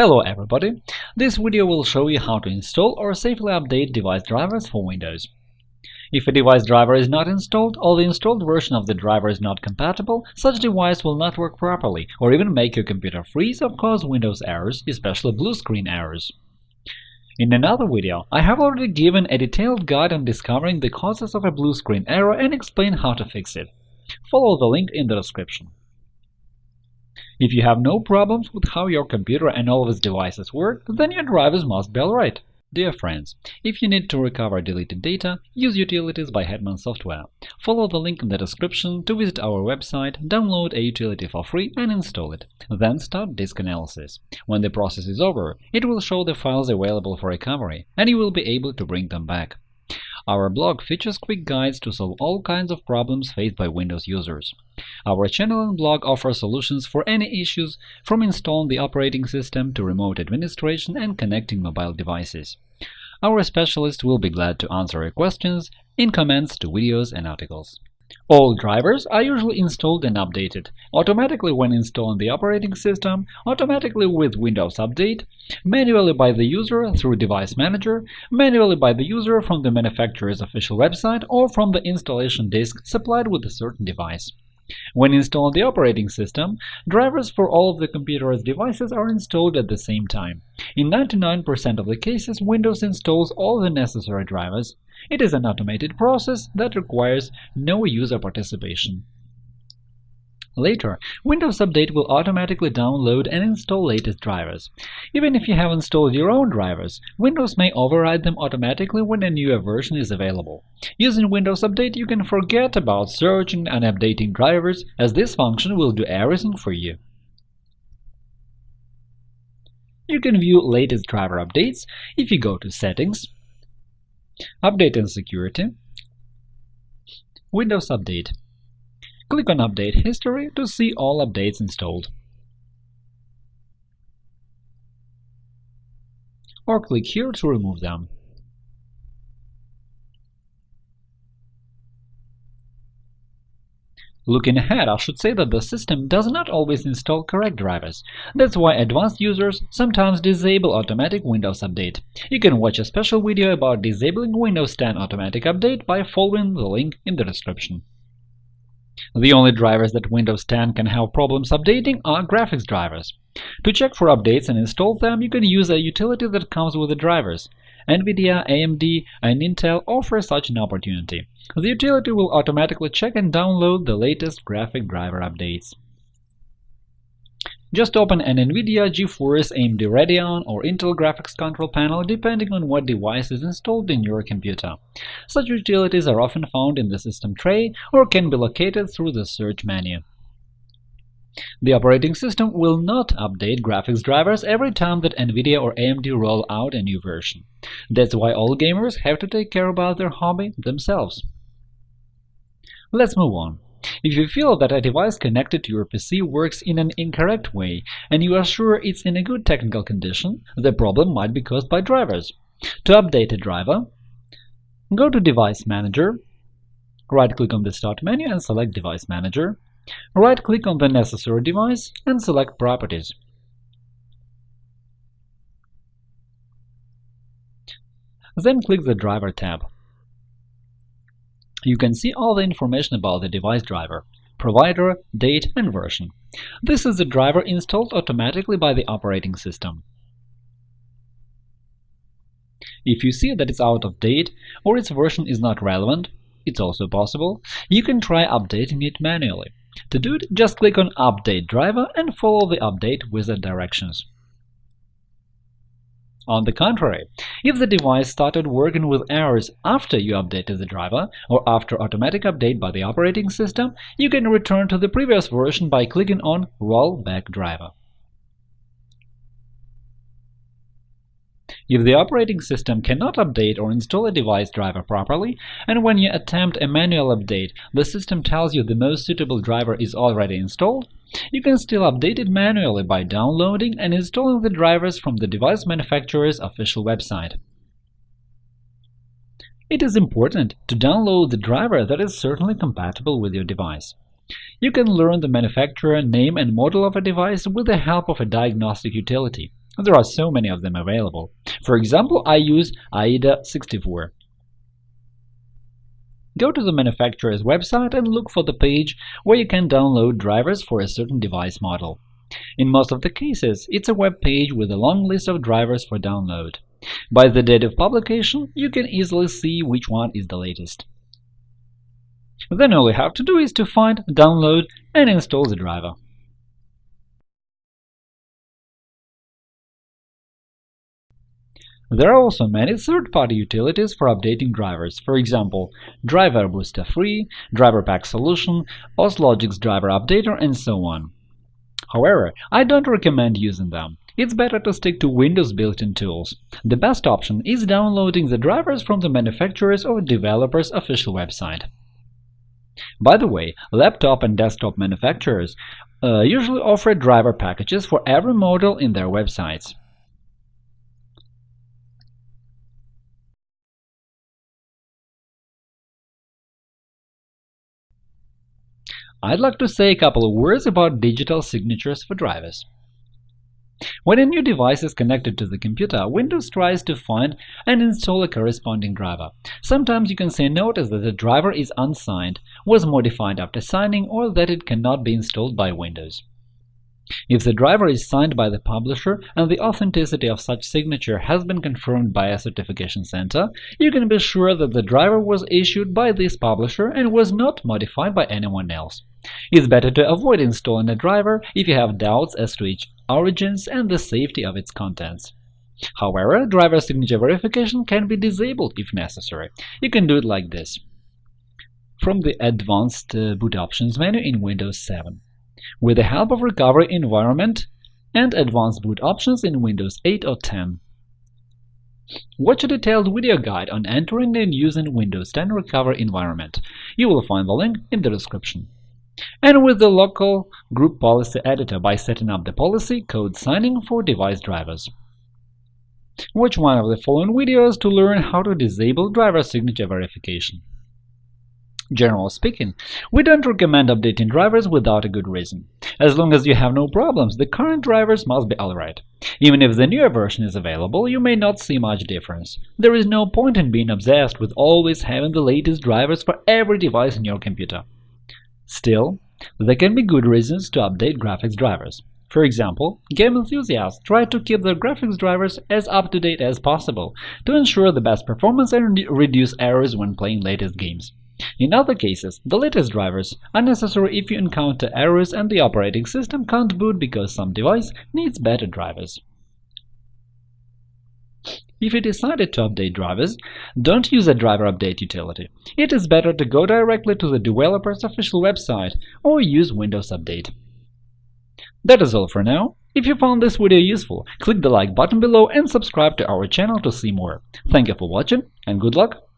Hello everybody! This video will show you how to install or safely update device drivers for Windows. If a device driver is not installed or the installed version of the driver is not compatible, such device will not work properly or even make your computer freeze or cause Windows errors, especially blue screen errors. In another video, I have already given a detailed guide on discovering the causes of a blue screen error and explain how to fix it. Follow the link in the description. If you have no problems with how your computer and all of its devices work, then your drivers must be alright. Dear friends, if you need to recover deleted data, use Utilities by Hetman Software. Follow the link in the description to visit our website, download a utility for free and install it. Then start disk analysis. When the process is over, it will show the files available for recovery, and you will be able to bring them back. Our blog features quick guides to solve all kinds of problems faced by Windows users. Our channel and blog offer solutions for any issues, from installing the operating system to remote administration and connecting mobile devices. Our specialists will be glad to answer your questions in comments to videos and articles. All drivers are usually installed and updated automatically when installing the operating system, automatically with Windows Update, manually by the user through Device Manager, manually by the user from the manufacturer's official website or from the installation disk supplied with a certain device. When installing the operating system, drivers for all of the computer's devices are installed at the same time. In 99% of the cases, Windows installs all the necessary drivers, it is an automated process that requires no user participation. Later, Windows Update will automatically download and install latest drivers. Even if you have installed your own drivers, Windows may override them automatically when a newer version is available. Using Windows Update, you can forget about searching and updating drivers, as this function will do everything for you. You can view latest driver updates if you go to Settings, Update and Security Windows Update Click on Update History to see all updates installed. Or click here to remove them. Looking ahead, I should say that the system does not always install correct drivers. That's why advanced users sometimes disable automatic Windows Update. You can watch a special video about disabling Windows 10 automatic update by following the link in the description. The only drivers that Windows 10 can have problems updating are graphics drivers. To check for updates and install them, you can use a utility that comes with the drivers. NVIDIA, AMD, and Intel offer such an opportunity. The utility will automatically check and download the latest graphic driver updates. Just open an NVIDIA, GeForce, AMD Radeon, or Intel graphics control panel depending on what device is installed in your computer. Such utilities are often found in the system tray or can be located through the search menu. The operating system will not update graphics drivers every time that NVIDIA or AMD roll out a new version. That's why all gamers have to take care about their hobby themselves. Let's move on. If you feel that a device connected to your PC works in an incorrect way and you are sure it's in a good technical condition, the problem might be caused by drivers. To update a driver, go to Device Manager, right-click on the Start menu and select Device Manager, Right-click on the necessary device and select Properties. Then click the Driver tab. You can see all the information about the device driver – provider, date, and version. This is the driver installed automatically by the operating system. If you see that it's out of date or its version is not relevant, it's also possible, you can try updating it manually. To do it, just click on Update driver and follow the update wizard directions. On the contrary, if the device started working with errors after you updated the driver or after automatic update by the operating system, you can return to the previous version by clicking on Roll back driver. If the operating system cannot update or install a device driver properly, and when you attempt a manual update the system tells you the most suitable driver is already installed, you can still update it manually by downloading and installing the drivers from the device manufacturer's official website. It is important to download the driver that is certainly compatible with your device. You can learn the manufacturer, name and model of a device with the help of a diagnostic utility. There are so many of them available. For example, I use AIDA64. Go to the manufacturer's website and look for the page where you can download drivers for a certain device model. In most of the cases, it's a web page with a long list of drivers for download. By the date of publication, you can easily see which one is the latest. Then all you have to do is to find, download, and install the driver. There are also many third-party utilities for updating drivers, for example, Driver Booster Free, Driver Pack Solution, Auslogics Driver Updater, and so on. However, I don't recommend using them. It's better to stick to Windows built-in tools. The best option is downloading the drivers from the manufacturer's or developer's official website. By the way, laptop and desktop manufacturers uh, usually offer driver packages for every model in their websites. I'd like to say a couple of words about digital signatures for drivers. When a new device is connected to the computer, Windows tries to find and install a corresponding driver. Sometimes you can see a notice that the driver is unsigned, was modified after signing, or that it cannot be installed by Windows. If the driver is signed by the publisher and the authenticity of such signature has been confirmed by a certification center, you can be sure that the driver was issued by this publisher and was not modified by anyone else. It's better to avoid installing a driver if you have doubts as to its origins and the safety of its contents. However, driver signature verification can be disabled if necessary. You can do it like this. From the Advanced uh, Boot Options menu in Windows 7 with the help of Recovery Environment and Advanced Boot Options in Windows 8 or 10. Watch a detailed video guide on entering and using Windows 10 Recovery Environment. You will find the link in the description. And with the local group policy editor by setting up the policy code signing for device drivers. Watch one of the following videos to learn how to disable driver signature verification. Generally speaking, we don't recommend updating drivers without a good reason. As long as you have no problems, the current drivers must be alright. Even if the newer version is available, you may not see much difference. There is no point in being obsessed with always having the latest drivers for every device in your computer. Still, there can be good reasons to update graphics drivers. For example, game enthusiasts try to keep their graphics drivers as up-to-date as possible to ensure the best performance and reduce errors when playing latest games. In other cases, the latest drivers are necessary if you encounter errors and the operating system can't boot because some device needs better drivers. If you decided to update drivers, don't use a driver update utility. It is better to go directly to the developer's official website or use Windows Update. That is all for now. If you found this video useful, click the like button below and subscribe to our channel to see more. Thank you for watching and good luck!